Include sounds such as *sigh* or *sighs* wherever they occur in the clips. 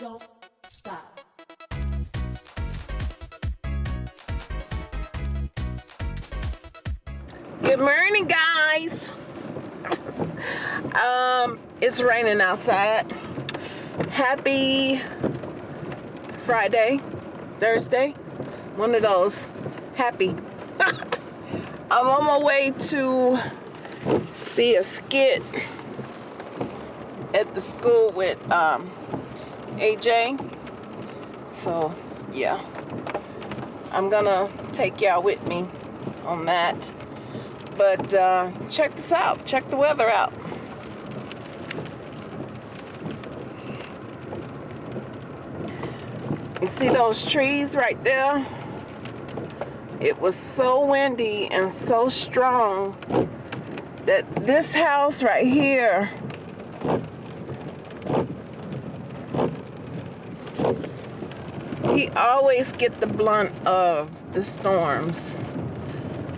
don't stop. Good morning, guys. um, it's raining outside. Happy Friday, Thursday, one of those. Happy. *laughs* I'm on my way to see a skit at the school with um, AJ. So, yeah. I'm gonna take y'all with me on that. But uh, check this out. Check the weather out. You see those trees right there? It was so windy and so strong that this house right here he always get the blunt of the storms.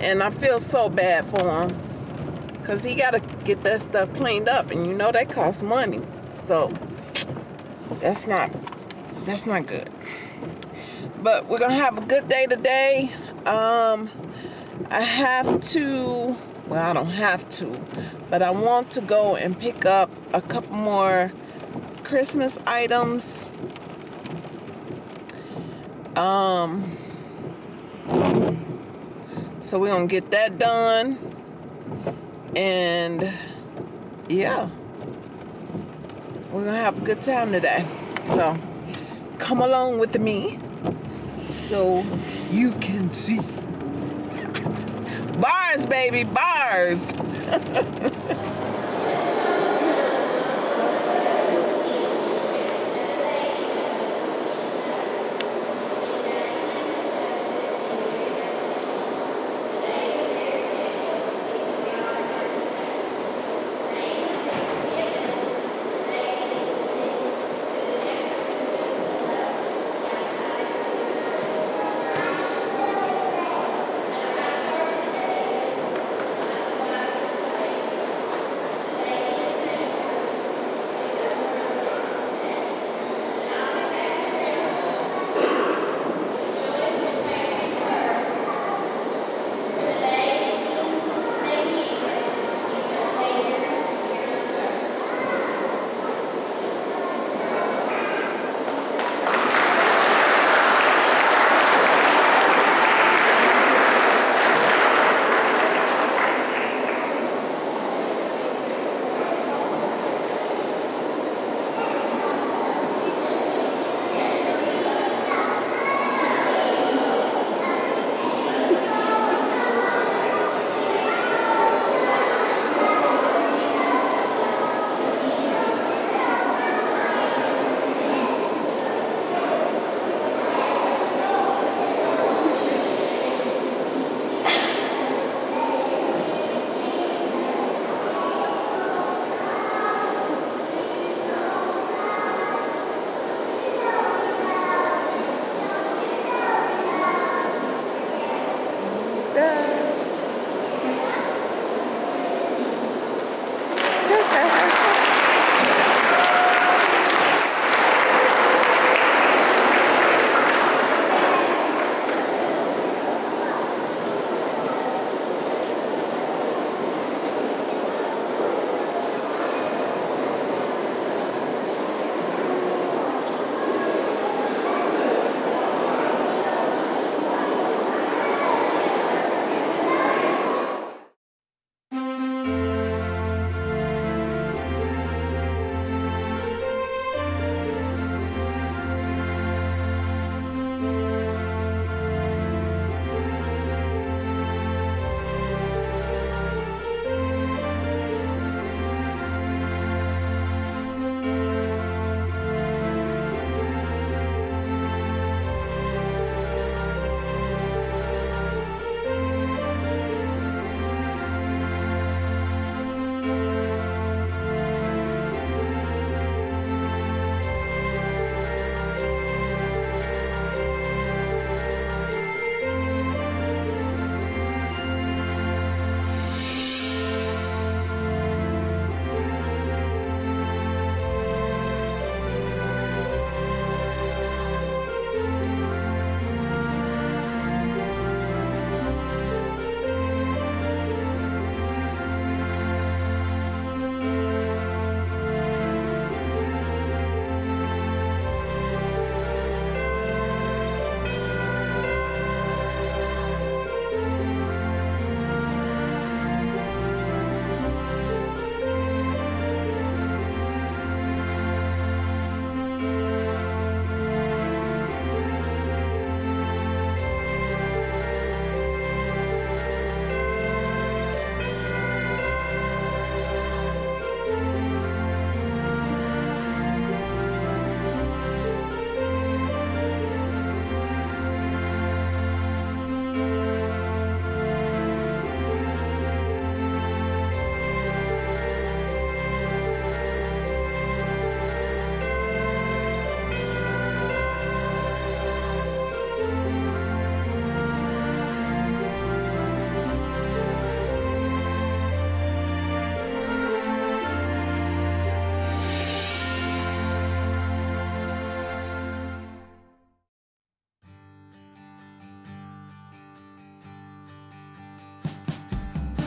And I feel so bad for him. Because he got to get that stuff cleaned up and you know that costs money. So that's not that's not good. But we're gonna have a good day today. Um I have to well I don't have to but I want to go and pick up a couple more Christmas items um so we're gonna get that done. And yeah. We're gonna have a good time today. So come along with me so you can see. Bars baby bars *laughs*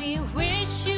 We wish you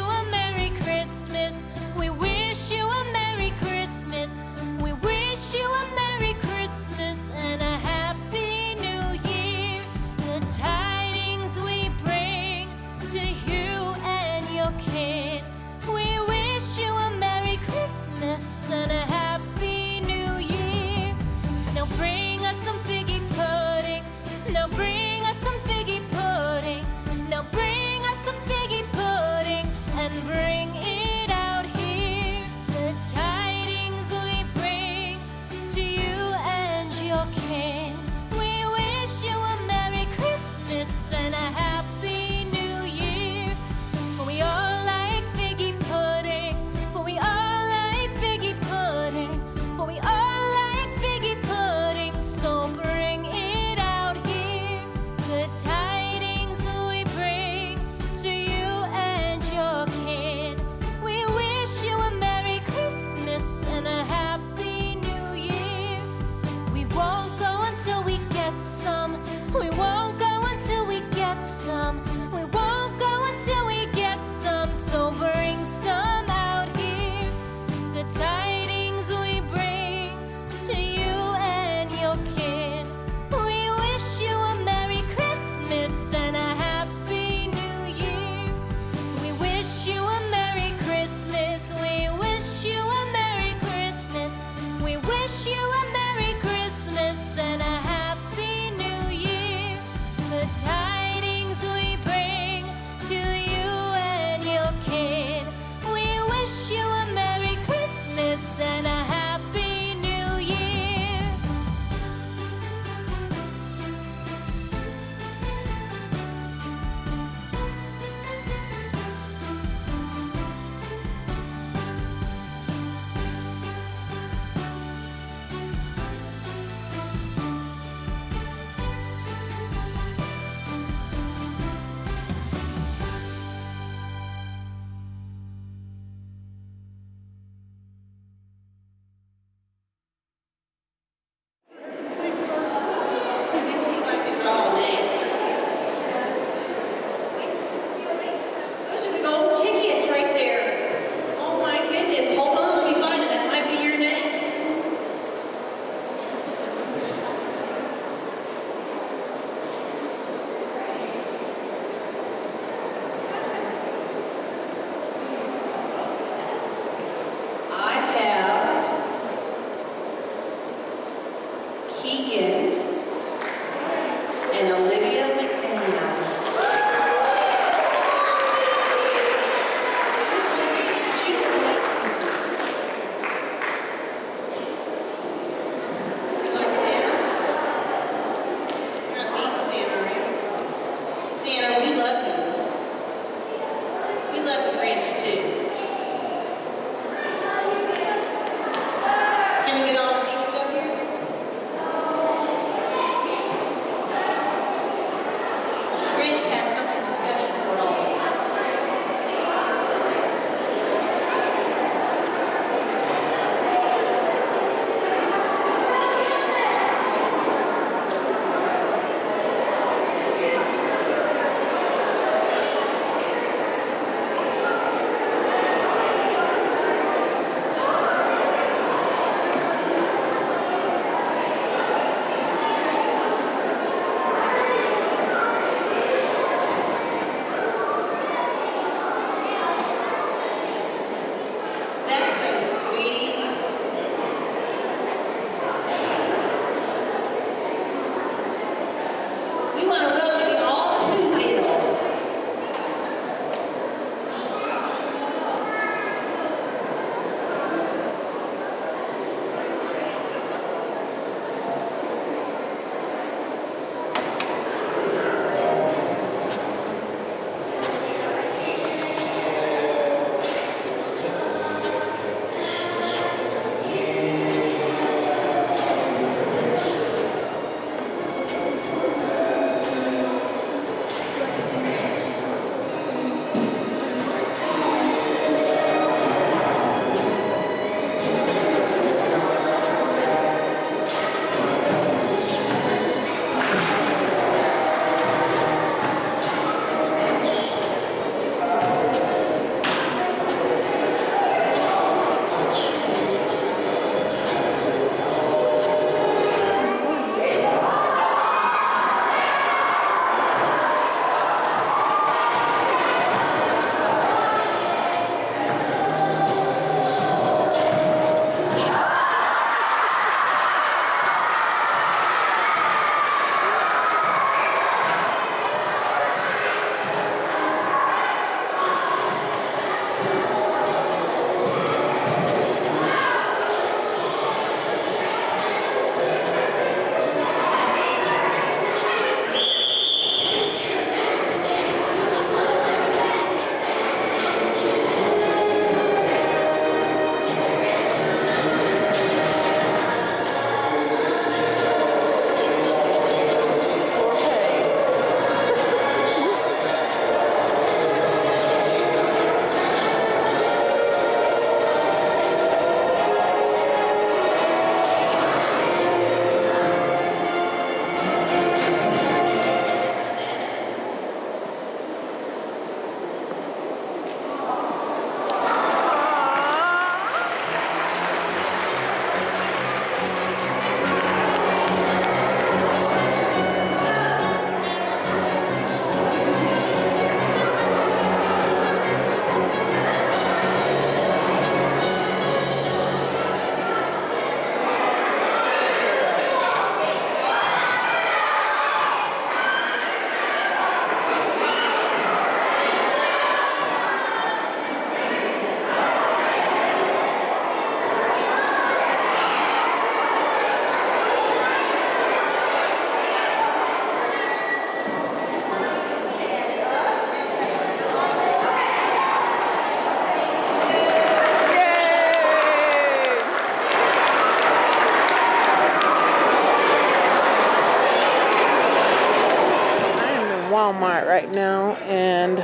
Walmart right now and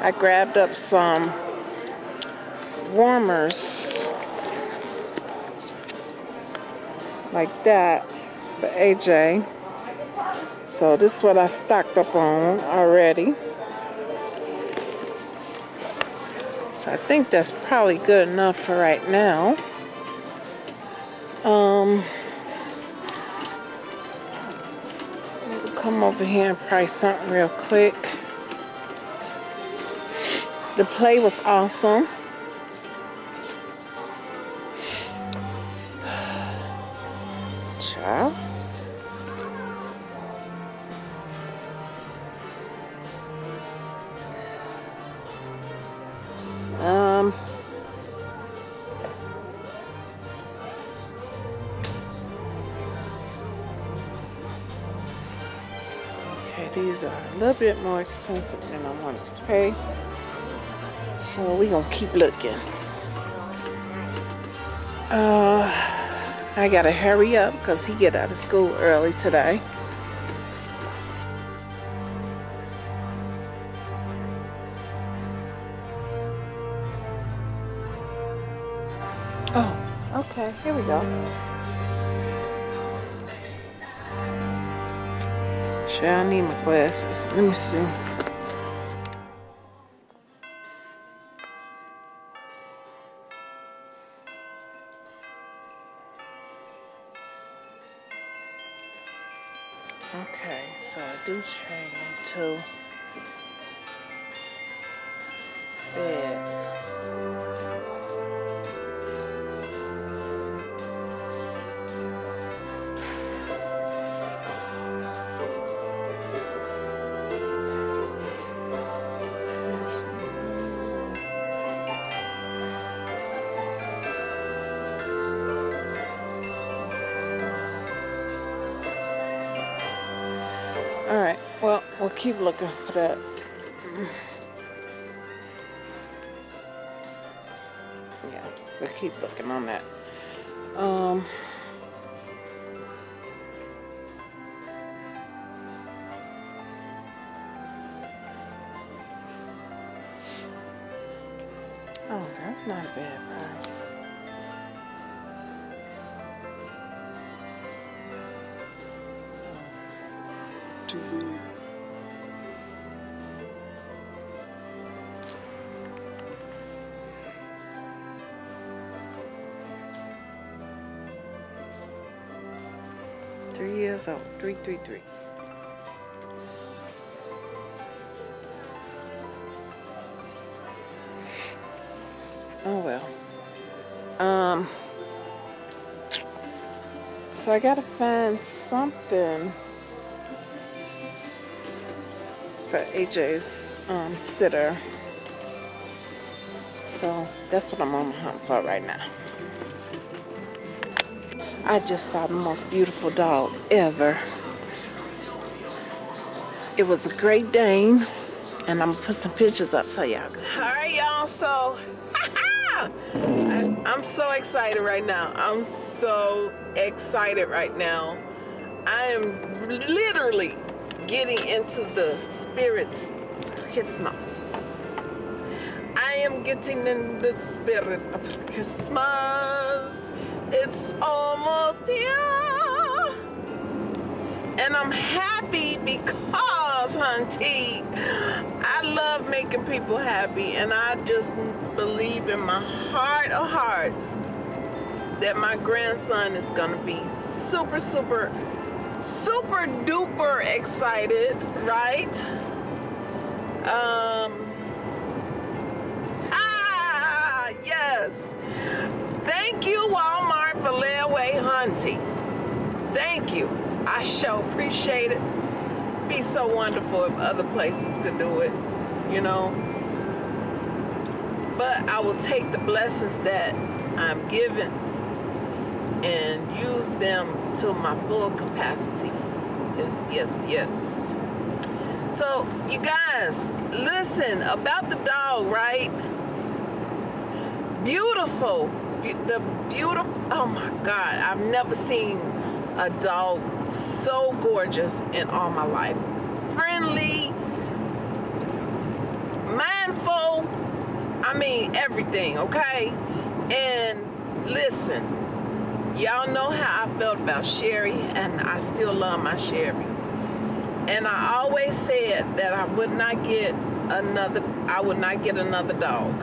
I grabbed up some warmers like that for AJ. So this is what I stocked up on already. So I think that's probably good enough for right now. Um, come over here and price something real quick. The play was awesome. These are a little bit more expensive than I wanted to pay. So we gonna keep looking. Uh, I gotta hurry up because he get out of school early today. Let me see. Okay, so I do train to bed. Looking for that. Yeah, we'll keep looking on that. Um, oh, that's not a bad price. Three, three. Oh well. Um. So I gotta find something for AJ's um, sitter. So that's what I'm on the hunt for right now. I just saw the most beautiful dog ever. It was a Great Dane, and I'm gonna put some pictures up so y'all can see. All right, y'all. So *laughs* I, I'm so excited right now. I'm so excited right now. I am literally getting into the spirits of Christmas. I am getting in the spirit of Christmas. It's almost here. And I'm happy because, hunty, I love making people happy. And I just believe in my heart of hearts that my grandson is going to be super, super super duper excited, right? Um, ah, yes. Thank you, Walmart, for layaway hunting. Thank you. I sure appreciate it. Be so wonderful if other places could do it, you know. But I will take the blessings that I'm given and use them to my full capacity. Just yes, yes. So you guys, listen about the dog, right? Beautiful, Be- the beautiful. Oh my God, I've never seen a dog so gorgeous in all my life. friendly, mindful. I mean, everything, okay? And listen, y'all know how I felt about Sherry, and I still love my Sherry. And I always said that I would not get another, I would not get another dog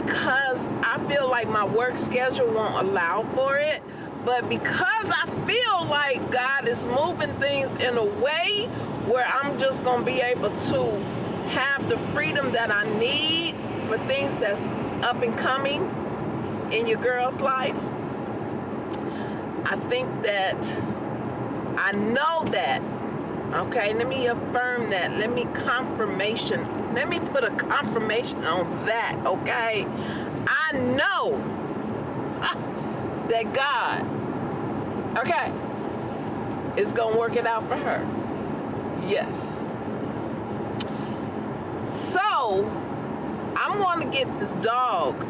because I feel like my work schedule won't allow for it. But because I feel like God is moving things in a way where I'm just going to be able to have the freedom that I need for things that's up and coming in your girl's life, I think that I know that. Okay, let me affirm that. Let me confirmation. Let me put a confirmation on that. Okay, I know *laughs* that God, okay, is gonna work it out for her. Yes. So I'm gonna get this dog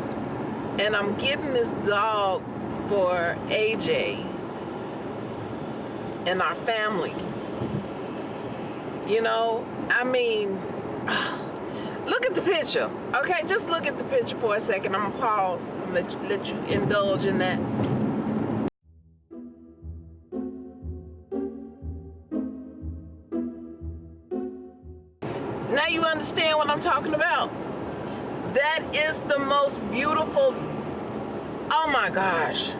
and I'm getting this dog for AJ and our family. You know, I mean, *sighs* look at the picture. Okay, just look at the picture for a second. I'm gonna pause and let you, let you indulge in that. Now you understand what I'm talking about. That is the most beautiful, oh my gosh.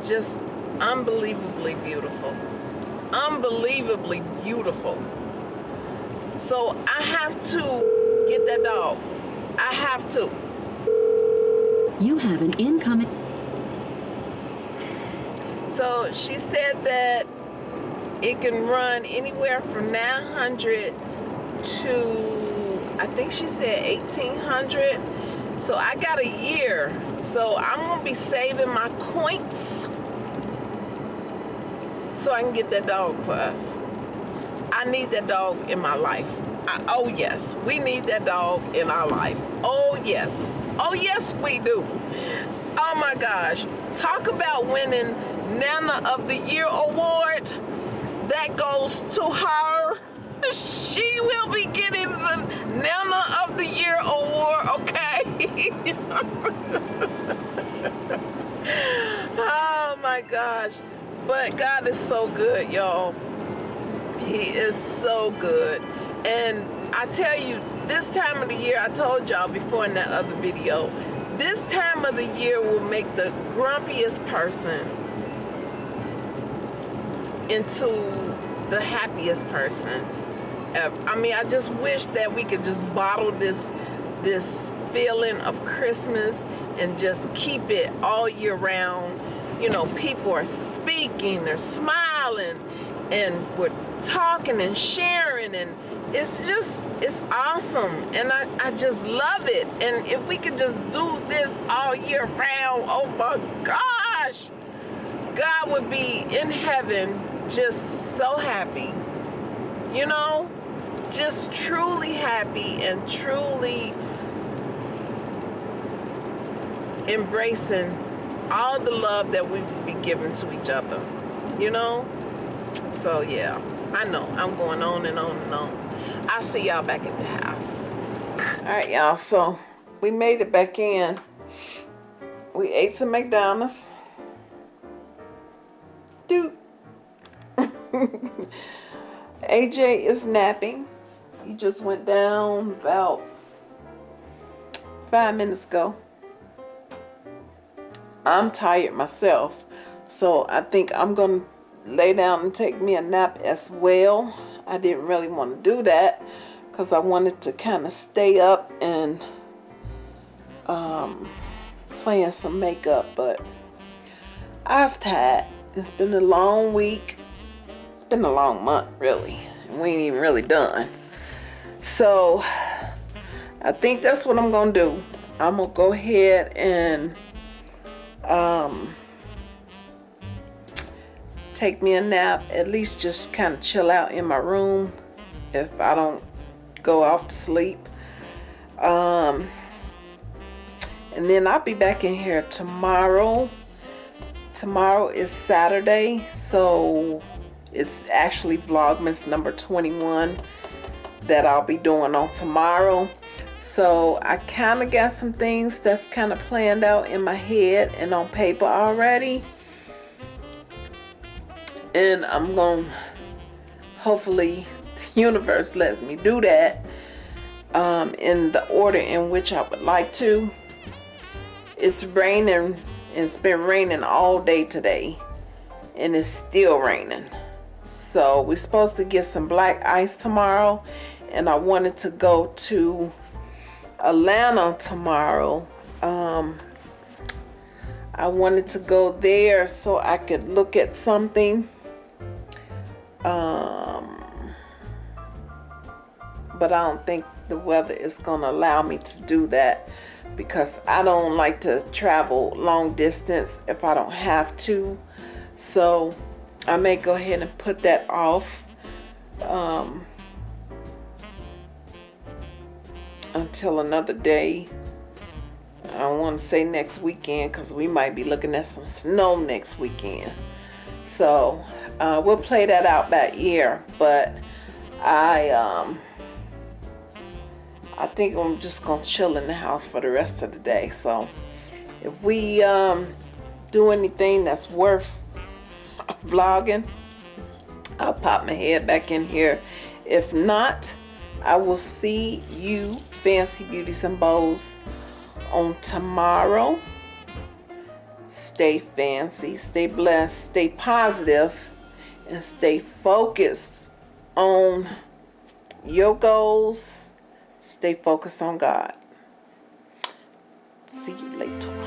*sighs* Just unbelievably beautiful. Unbelievably beautiful. So I have to get that dog. I have to. You have an incoming. So she said that it can run anywhere from 900 to, I think she said 1800. So I got a year. So I'm gonna be saving my coins so I can get that dog for us. I need that dog in my life. I, oh yes, we need that dog in our life. Oh yes, oh yes we do. Oh my gosh, talk about winning Nana of the Year award. That goes to her. *laughs* She will be getting the Nana of the Year award, okay? *laughs* oh my gosh. But God is so good, y'all. He is so good. And I tell you, this time of the year, I told y'all before in that other video, this time of the year will make the grumpiest person into the happiest person ever. I mean, I just wish that we could just bottle this this feeling of Christmas and just keep it all year round. You know, people are speaking, they're smiling, and we're talking and sharing and it's just it's awesome. And I, I just love it. And if we could just do this all year round oh my gosh God would be in heaven just so happy. You know just truly happy and truly embracing all the love that we be giving to each other you know? So yeah I know I'm going on and on and on. I'll see y'all back at the house. All right y'all so we made it back in. We ate some McDonald's. Dude *laughs* AJ is napping. He just went down about five minutes ago I'm tired myself so I think I'm gonna lay down and take me a nap as well. I didn't really want to do that because I wanted to kind of stay up and um, playing some makeup, but I was tired. It's been a long week. It's been a long month, really. We ain't even really done. So, I think that's what I'm going to do. I'm going to go ahead and um, take me a nap, at least just kind of chill out in my room if I don't go off to sleep. Um, and then I'll be back in here tomorrow. Tomorrow is Saturday, so it's actually Vlogmas number 21 that I'll be doing on tomorrow. So I kind of got some things that's kind of planned out in my head and on paper already. And I'm going to hopefully the universe lets me do that um, in the order in which I would like to. It's raining. It's been raining all day today. And it's still raining. So we're supposed to get some black ice tomorrow. And I wanted to go to Atlanta tomorrow. Um, I wanted to go there so I could look at something. Um, but I don't think the weather is going to allow me to do that because I don't like to travel long distance if I don't have to. So I may go ahead and put that off um, until another day. I want to say next weekend because we might be looking at some snow next weekend. So uh, we'll play that out that year. But I um, I think I'm just gonna chill in the house for the rest of the day. So if we um, do anything that's worth vlogging, I'll pop my head back in here. If not, I will see you Fancy Beauties and Bows on tomorrow. Stay fancy, stay blessed, stay positive, and stay focused on your goals Stay focused on God. See you later.